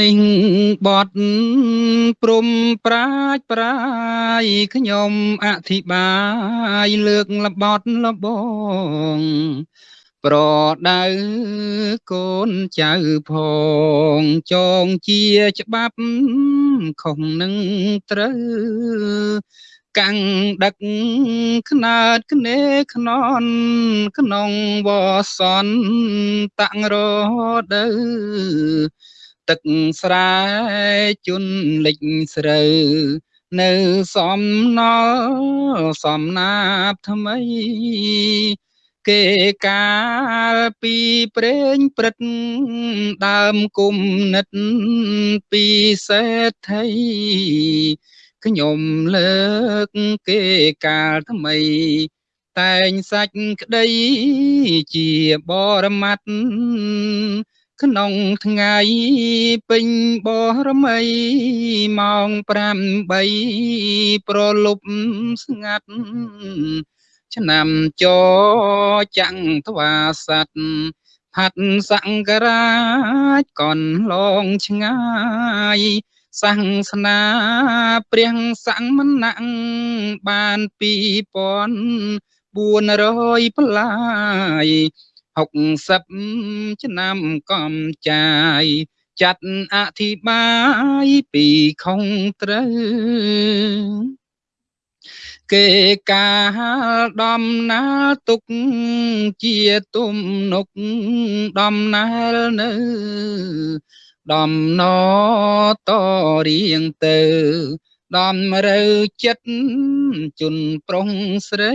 នេះបត់ព្រំប្រាជ្ញប្រាយខ្ញុំអធិប្បាយលើកលបត់លបងប្រដៅកូនចៅផងចងជាច្បាប់ខុសនឹងត្រូវកាំងដឹកខ្នើតគ្នេខ្នន់ក្នុងវសនតាំងរដូវ ទឹកស្រែជន់លិចស្រូវនៅសំណល់សំណាបថ្មី គេកាលពីព្រេងព្រឹត្តដើមគុំនិតពីសេដ្ឋីខ្ញុំលើកគេកាលថ្មី តែងសាច់ក្តីជាបរមត្ត ក្នុងថ្ងៃពេញបរមីម៉ោង8ប្រលប់ស្ងាត់ឆ្នាំចចាំងទ្វាស័តផាត់សង្ការាជកនឡងឆ្ងាយសាសនាព្រះសមណៈបាន2400ប្លាយ 60ឆ្នាំកំចាយចាត់អធិបាយពីខុងត្រូវគេកាលដំណាលទុកជាទំនុកដំណើរនៅដំណតរៀងទៅដំរើចិត្តជន់ប្រុងស្រី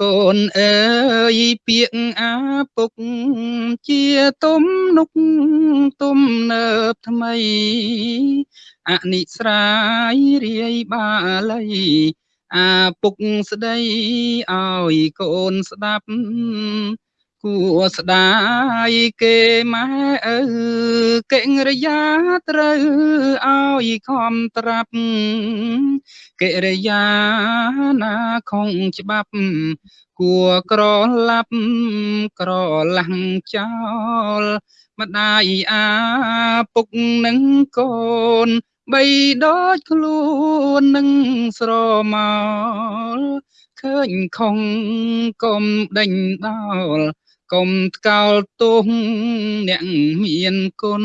កូនអើយពាកអាពុកជាទំនុកទំនើបថ្មីអនិស្រ័យរាយបាលីអាពុកស្ដីឲ្យកូនស្ដាប់ គួស្ដាយគេម៉ែឪកិរិយាត្រូវឲ្យខំត្រាប់ កិរិយាណាខុងច្បាប់គួក្រឡាប់ក្រឡាំងចោលម្ដាយអាពុកនឹងកូនបីដូចខ្លួននឹងស្រមោលឃើញខុងកុំដេញដោល កុំថ្កោលទោសអ្នកមានគុណ